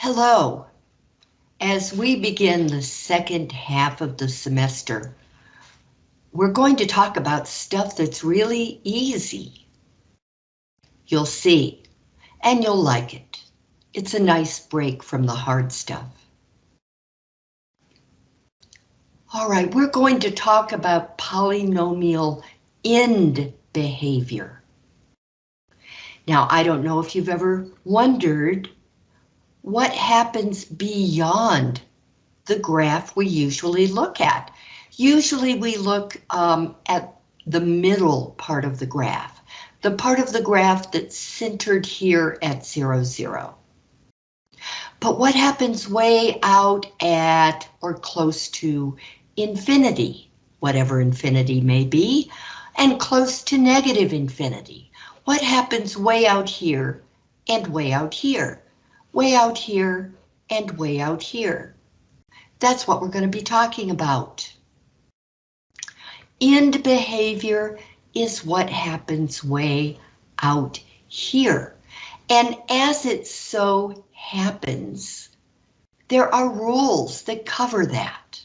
Hello. As we begin the second half of the semester, we're going to talk about stuff that's really easy. You'll see, and you'll like it. It's a nice break from the hard stuff. All right, we're going to talk about polynomial end behavior. Now, I don't know if you've ever wondered what happens beyond the graph we usually look at. Usually we look um, at the middle part of the graph, the part of the graph that's centered here at zero, zero. But what happens way out at or close to infinity, whatever infinity may be, and close to negative infinity? What happens way out here and way out here? Way out here, and way out here. That's what we're going to be talking about. End behavior is what happens way out here. And as it so happens, there are rules that cover that.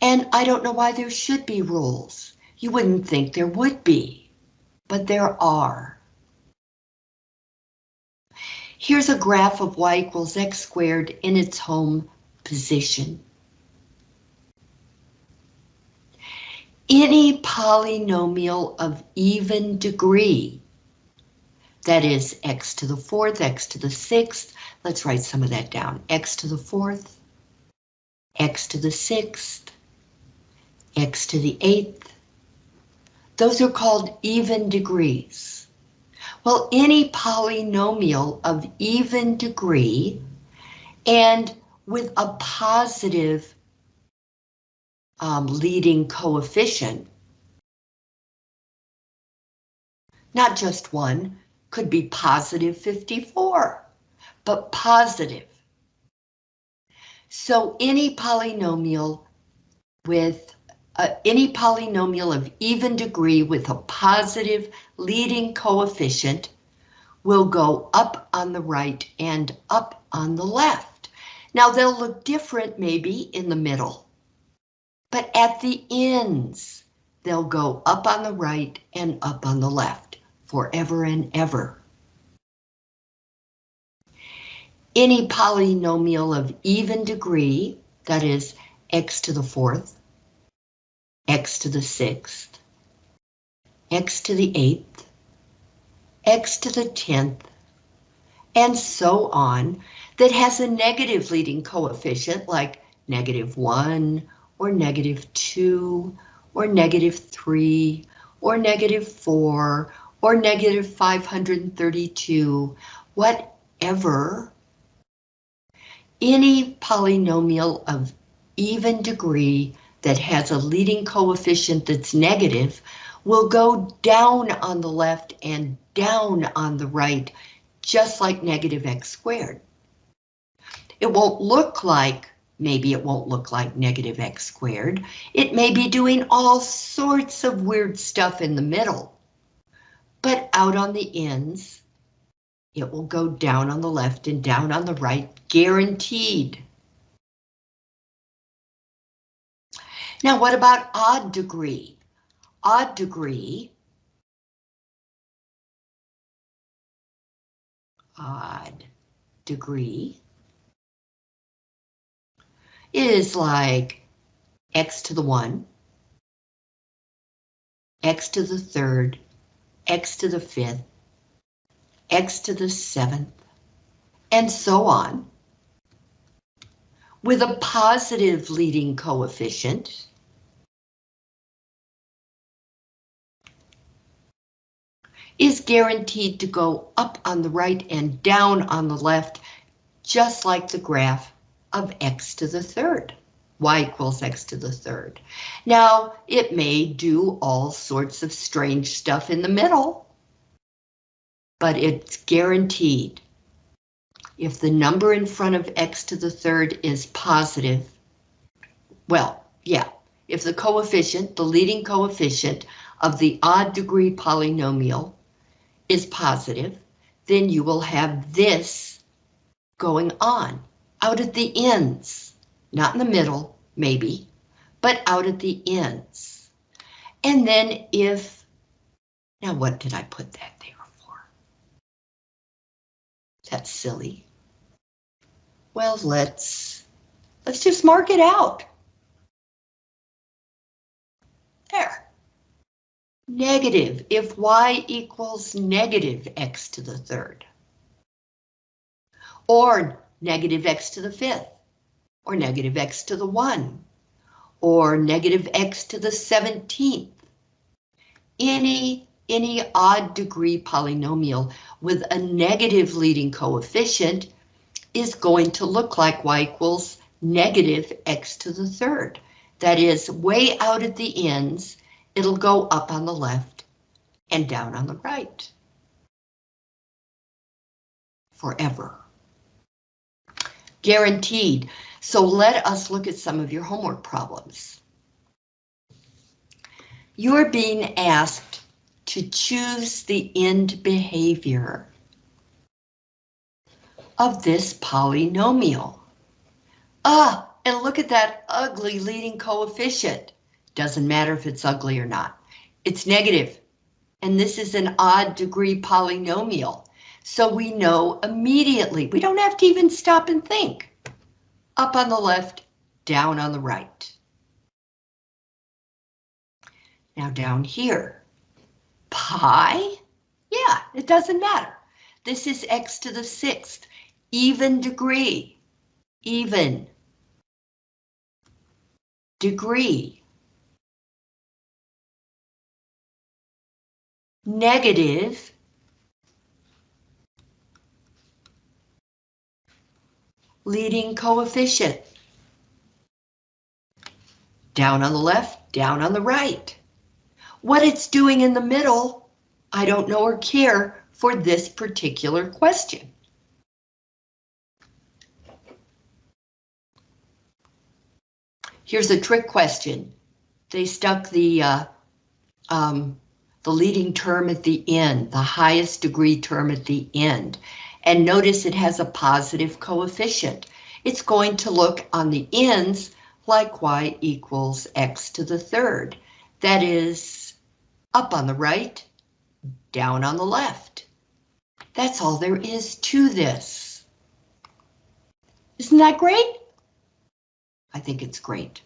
And I don't know why there should be rules. You wouldn't think there would be, but there are. Here's a graph of y equals x squared in its home position. Any polynomial of even degree, that is x to the fourth, x to the sixth, let's write some of that down, x to the fourth, x to the sixth, x to the eighth, those are called even degrees. Well, any polynomial of even degree and with a positive um, leading coefficient, not just one, could be positive 54, but positive. So any polynomial with uh, any polynomial of even degree with a positive leading coefficient will go up on the right and up on the left. Now they'll look different maybe in the middle, but at the ends, they'll go up on the right and up on the left forever and ever. Any polynomial of even degree, that is x to the fourth, x to the sixth, x to the eighth, x to the tenth, and so on, that has a negative leading coefficient like negative one, or negative two, or negative three, or negative four, or negative 532, whatever, any polynomial of even degree that has a leading coefficient that's negative will go down on the left and down on the right, just like negative x squared. It won't look like, maybe it won't look like negative x squared. It may be doing all sorts of weird stuff in the middle. But out on the ends, it will go down on the left and down on the right, guaranteed. Now, what about odd degree? Odd degree. Odd degree is like x to the 1, x to the third, x to the fifth, x to the seventh, and so on. With a positive leading coefficient, is guaranteed to go up on the right and down on the left, just like the graph of x to the third, y equals x to the third. Now, it may do all sorts of strange stuff in the middle, but it's guaranteed. If the number in front of x to the third is positive, well, yeah, if the coefficient, the leading coefficient of the odd degree polynomial is positive, then you will have this going on out at the ends, not in the middle, maybe, but out at the ends. And then if, now what did I put that there for? That's silly. Well, let's, let's just mark it out. There. Negative, if y equals negative x to the third. Or negative x to the fifth. Or negative x to the one. Or negative x to the 17th. Any, any odd degree polynomial with a negative leading coefficient is going to look like y equals negative x to the third. That is way out at the ends it'll go up on the left and down on the right. Forever. Guaranteed. So let us look at some of your homework problems. You're being asked to choose the end behavior of this polynomial. Ah, and look at that ugly leading coefficient. Doesn't matter if it's ugly or not. It's negative, and this is an odd degree polynomial. So we know immediately, we don't have to even stop and think. Up on the left, down on the right. Now down here, pi, yeah, it doesn't matter. This is x to the sixth, even degree, even degree. Negative leading coefficient. Down on the left, down on the right. What it's doing in the middle, I don't know or care for this particular question. Here's a trick question. They stuck the uh, um, the leading term at the end, the highest degree term at the end. And notice it has a positive coefficient. It's going to look on the ends like y equals x to the third. That is up on the right, down on the left. That's all there is to this. Isn't that great? I think it's great.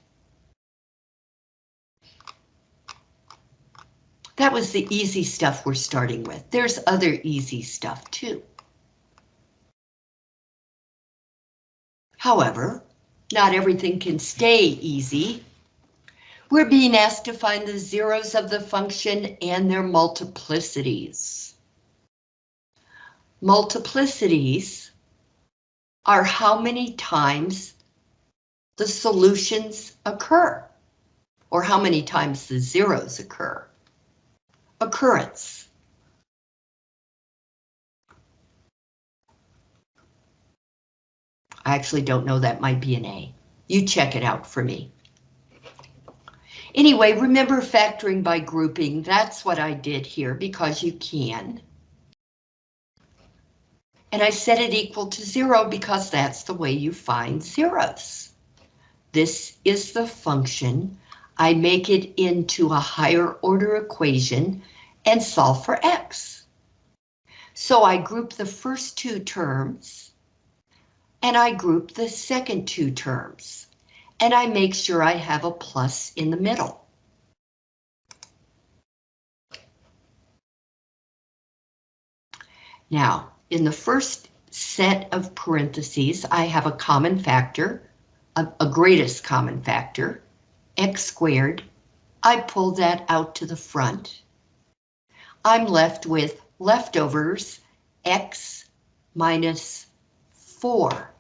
That was the easy stuff we're starting with. There's other easy stuff too. However, not everything can stay easy. We're being asked to find the zeros of the function and their multiplicities. Multiplicities are how many times the solutions occur, or how many times the zeros occur occurrence. I actually don't know, that might be an A. You check it out for me. Anyway, remember factoring by grouping. That's what I did here because you can. And I set it equal to zero because that's the way you find zeros. This is the function I make it into a higher order equation and solve for x. So I group the first two terms and I group the second two terms and I make sure I have a plus in the middle. Now, in the first set of parentheses, I have a common factor, a, a greatest common factor, x squared. I pull that out to the front. I'm left with leftovers x minus 4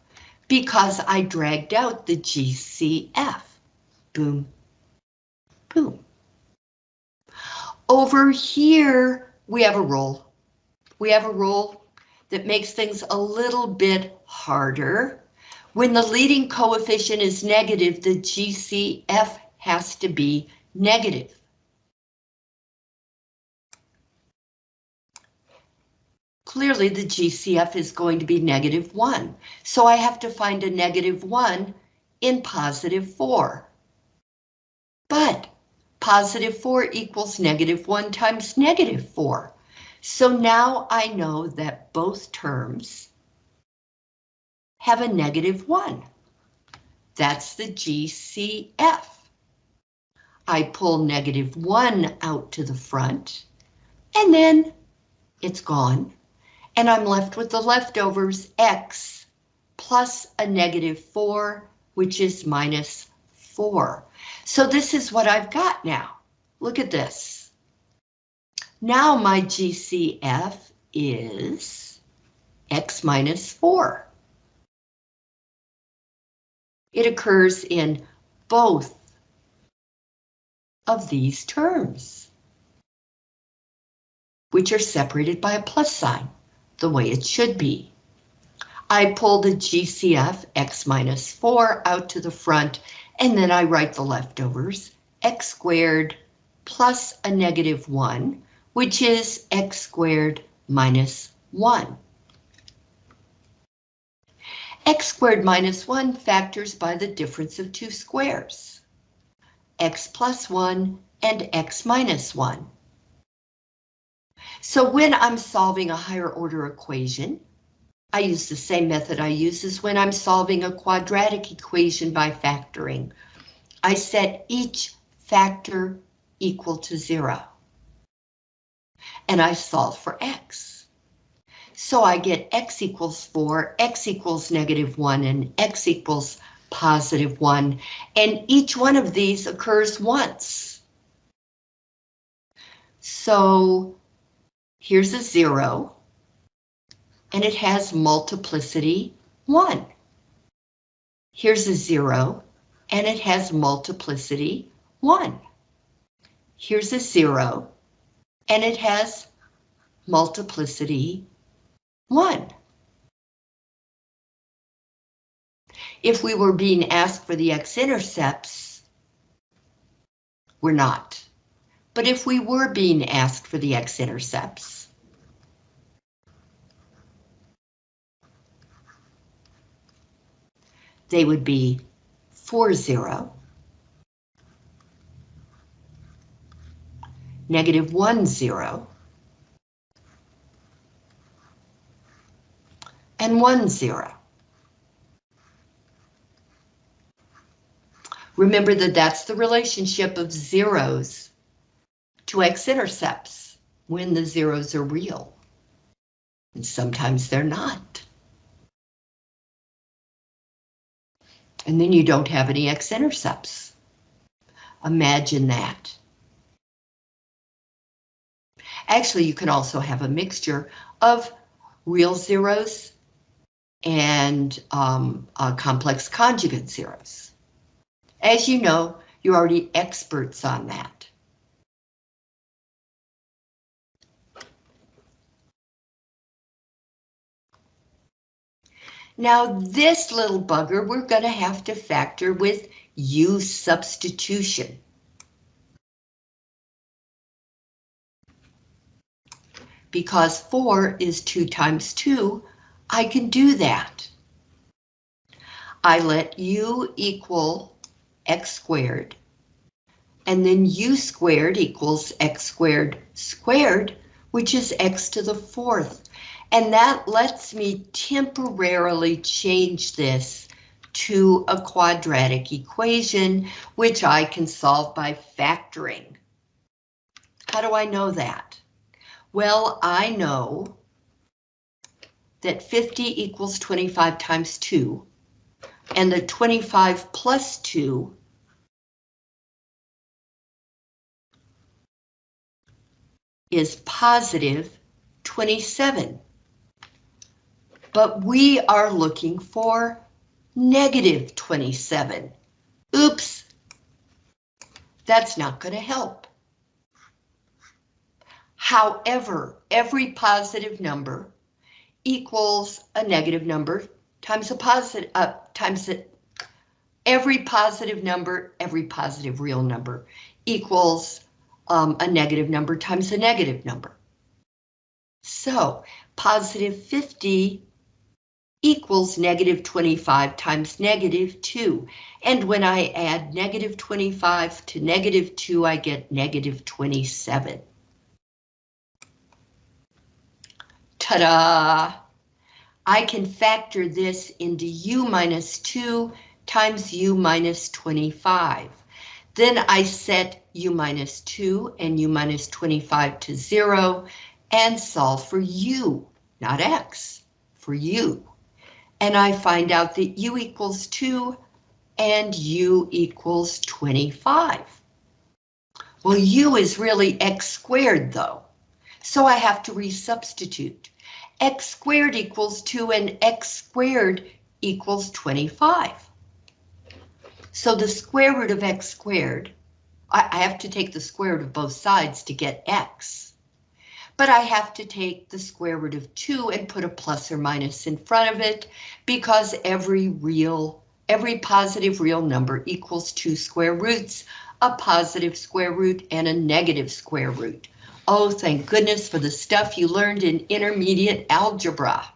because I dragged out the GCF. Boom, boom. Over here, we have a rule. We have a rule that makes things a little bit harder. When the leading coefficient is negative, the GCF has to be negative. clearly the GCF is going to be negative 1, so I have to find a negative 1 in positive 4. But positive 4 equals negative 1 times negative 4. So now I know that both terms have a negative 1. That's the GCF. I pull negative 1 out to the front, and then it's gone, and I'm left with the leftovers x plus a negative 4, which is minus 4. So this is what I've got now. Look at this. Now my GCF is x minus 4. It occurs in both of these terms, which are separated by a plus sign, the way it should be. I pull the GCF x minus 4 out to the front, and then I write the leftovers, x squared plus a negative 1, which is x squared minus 1. x squared minus 1 factors by the difference of two squares x plus 1, and x minus 1. So when I'm solving a higher order equation, I use the same method I use as when I'm solving a quadratic equation by factoring. I set each factor equal to zero. And I solve for x. So I get x equals 4, x equals negative 1, and x equals positive 1, and each one of these occurs once. So here's a 0, and it has multiplicity 1. Here's a 0, and it has multiplicity 1. Here's a 0, and it has multiplicity 1. If we were being asked for the x-intercepts, we're not. But if we were being asked for the x-intercepts, they would be 4, 0, negative 1, 0, and 1, 0. Remember that that's the relationship of zeros to x-intercepts when the zeros are real. And sometimes they're not. And then you don't have any x-intercepts. Imagine that. Actually, you can also have a mixture of real zeros and um, uh, complex conjugate zeros. As you know, you're already experts on that. Now this little bugger we're going to have to factor with U substitution. Because 4 is 2 times 2, I can do that. I let U equal x squared. And then u squared equals x squared squared, which is x to the fourth. And that lets me temporarily change this to a quadratic equation, which I can solve by factoring. How do I know that? Well, I know that 50 equals 25 times 2, and the 25 plus 2 is positive 27. But we are looking for negative 27. Oops, that's not going to help. However, every positive number equals a negative number times a positive, uh, times it, every positive number, every positive real number equals um, a negative number times a negative number. So positive 50 equals negative 25 times negative 2. And when I add negative 25 to negative 2, I get negative 27. Ta-da! I can factor this into u minus 2 times u minus 25. Then I set u minus 2 and u minus 25 to 0 and solve for u, not x, for u and I find out that u equals 2 and u equals 25. Well, u is really x squared though, so I have to resubstitute. x squared equals 2 and x squared equals 25. So the square root of x squared, I have to take the square root of both sides to get x but I have to take the square root of 2 and put a plus or minus in front of it because every real, every positive real number equals two square roots, a positive square root and a negative square root. Oh, thank goodness for the stuff you learned in intermediate algebra.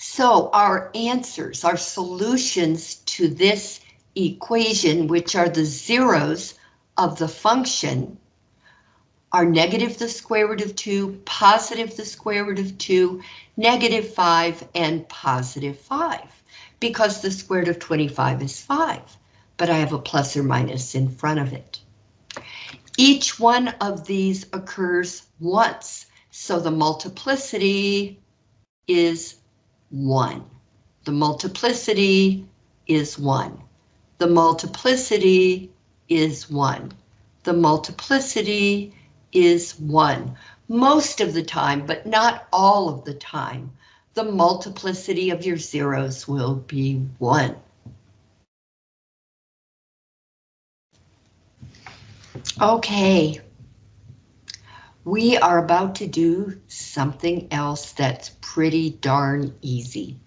So our answers, our solutions to this equation, which are the zeros of the function are negative the square root of 2, positive the square root of 2, negative 5, and positive 5, because the square root of 25 is 5, but I have a plus or minus in front of it. Each one of these occurs once, so the multiplicity is 1. The multiplicity is 1. The multiplicity is 1. The multiplicity is 1. Most of the time, but not all of the time, the multiplicity of your zeros will be 1. Okay. We are about to do something else that's pretty darn easy.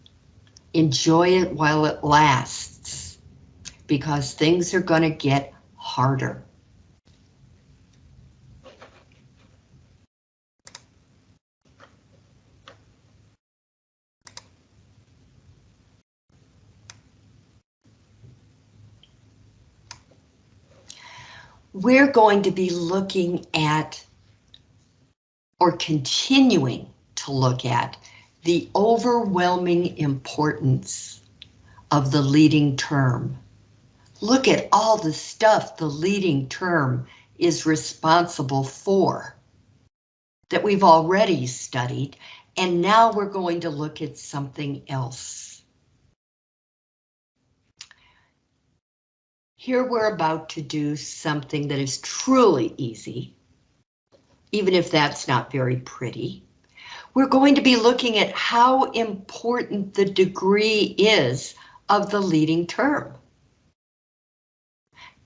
Enjoy it while it lasts, because things are going to get harder. We're going to be looking at or continuing to look at the overwhelming importance of the leading term. Look at all the stuff the leading term is responsible for that we've already studied, and now we're going to look at something else. Here we're about to do something that is truly easy, even if that's not very pretty. We're going to be looking at how important the degree is of the leading term.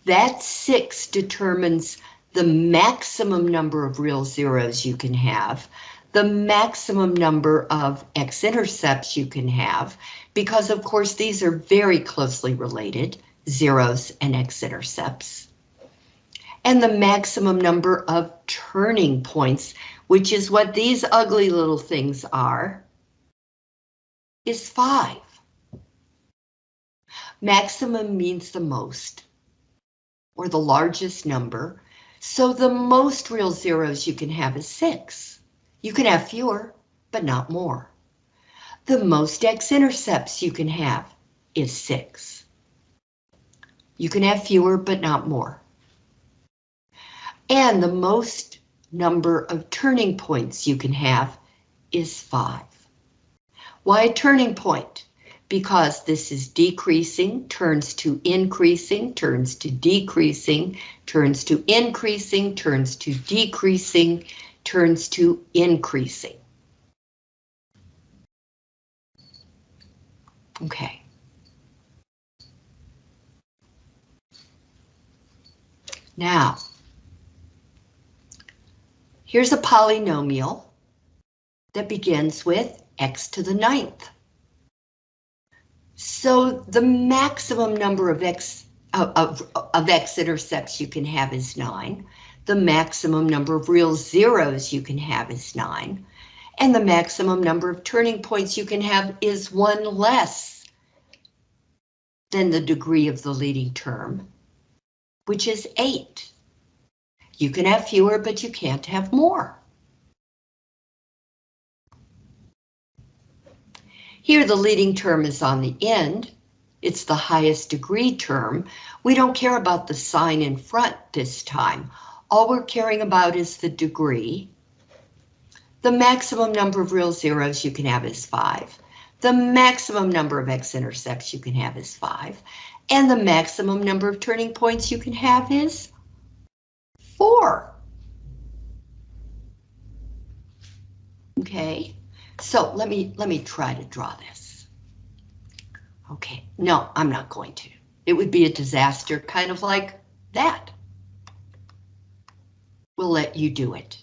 That six determines the maximum number of real zeros you can have, the maximum number of x-intercepts you can have, because of course these are very closely related, zeros and x-intercepts. And the maximum number of turning points, which is what these ugly little things are, is five. Maximum means the most or the largest number. So the most real zeros you can have is six. You can have fewer, but not more. The most x-intercepts you can have is six. You can have fewer, but not more. And the most number of turning points you can have is five. Why a turning point? because this is decreasing, turns to increasing, turns to decreasing, turns to increasing, turns to decreasing, turns to increasing. Okay. Now, here's a polynomial that begins with x to the ninth. So the maximum number of x of, of, x-intercepts you can have is 9. the maximum number of real zeros you can have is 9, and the maximum number of turning points you can have is one less than the degree of the leading term, which is 8. You can have fewer, but you can't have more. Here the leading term is on the end. It's the highest degree term. We don't care about the sign in front this time. All we're caring about is the degree. The maximum number of real zeros you can have is 5. The maximum number of x-intercepts you can have is 5. And the maximum number of turning points you can have is 4. Okay, so let me let me try to draw this. Okay, no, I'm not going to. It would be a disaster, kind of like that. We'll let you do it.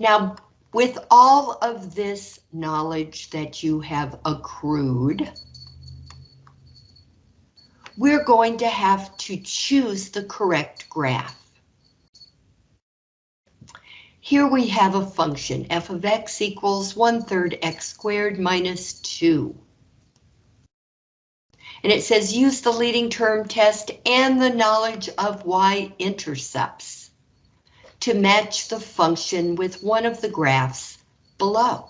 Now, with all of this knowledge that you have accrued, we're going to have to choose the correct graph. Here we have a function, f of x equals 1 third x squared minus 2. And it says use the leading term test and the knowledge of y-intercepts to match the function with one of the graphs below.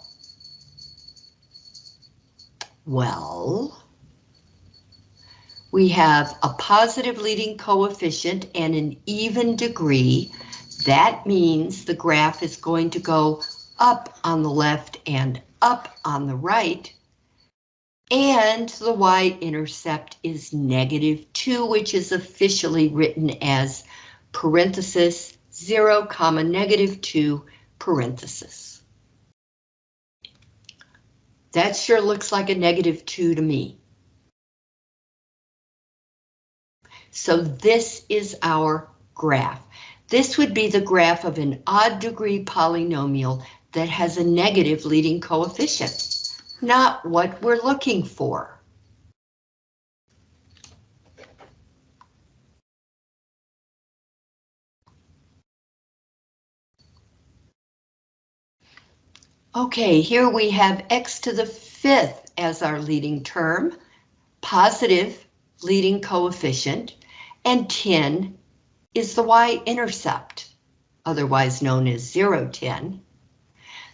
Well, we have a positive leading coefficient and an even degree that means the graph is going to go up on the left and up on the right. And the y-intercept is negative 2, which is officially written as parenthesis 0, comma, negative 2, parenthesis. That sure looks like a negative 2 to me. So this is our graph. This would be the graph of an odd degree polynomial that has a negative leading coefficient, not what we're looking for. Okay, here we have x to the fifth as our leading term, positive leading coefficient, and 10 is the y-intercept, otherwise known as 0, 10.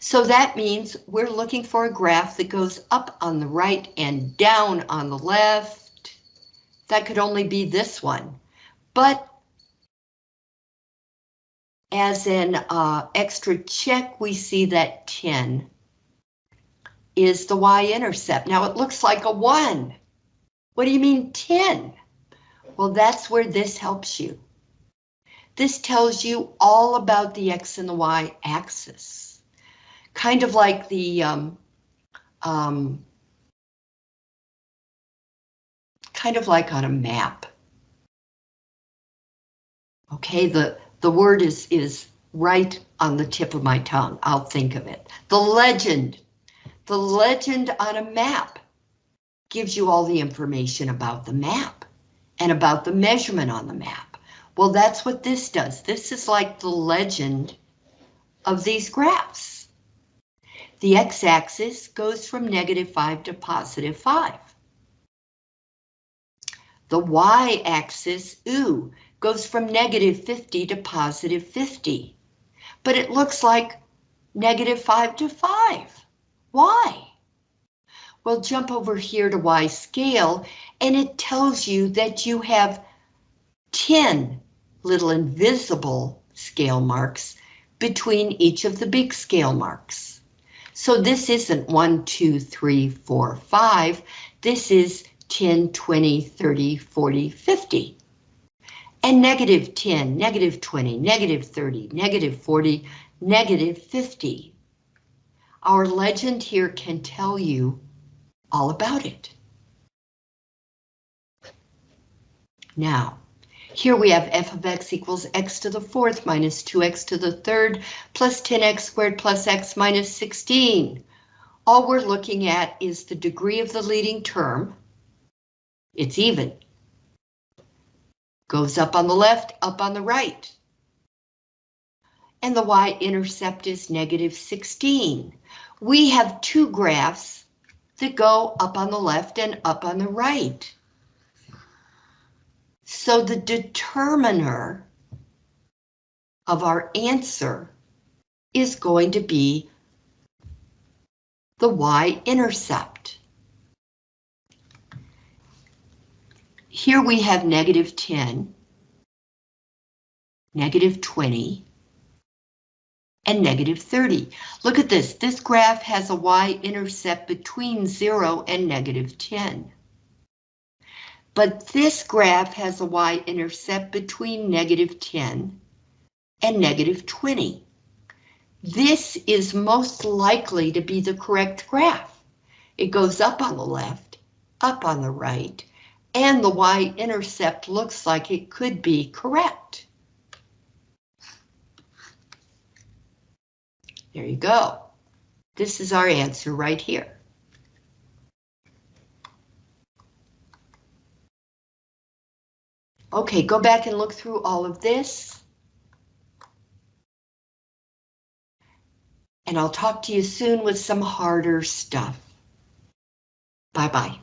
So that means we're looking for a graph that goes up on the right and down on the left. That could only be this one, but as an uh, extra check, we see that 10 is the y-intercept. Now it looks like a 1. What do you mean 10? Well, that's where this helps you. This tells you all about the X and the Y axis. Kind of like the um, um, kind of like on a map. Okay, the, the word is, is right on the tip of my tongue. I'll think of it. The legend. The legend on a map gives you all the information about the map and about the measurement on the map. Well, that's what this does. This is like the legend of these graphs. The x-axis goes from negative 5 to positive 5. The y-axis, ooh, goes from negative 50 to positive 50. But it looks like negative 5 to 5. Why? Well, jump over here to y scale, and it tells you that you have 10 little invisible scale marks between each of the big scale marks. So this isn't 1, 2, 3, 4, 5. This is 10, 20, 30, 40, 50. And negative 10, negative 20, negative 30, negative 40, negative 50. Our legend here can tell you all about it. Now, here we have f of x equals x to the fourth minus 2x to the third plus 10x squared plus x minus 16. All we're looking at is the degree of the leading term. It's even. Goes up on the left, up on the right. and the y-intercept is negative 16. We have two graphs that go up on the left and up on the right. So the determiner of our answer is going to be the y-intercept. Here we have negative 10, negative 20, and negative 30. Look at this, this graph has a y-intercept between 0 and negative 10. But this graph has a y-intercept between negative 10 and negative 20. This is most likely to be the correct graph. It goes up on the left, up on the right, and the y-intercept looks like it could be correct. There you go. This is our answer right here. Okay, go back and look through all of this. And I'll talk to you soon with some harder stuff. Bye-bye.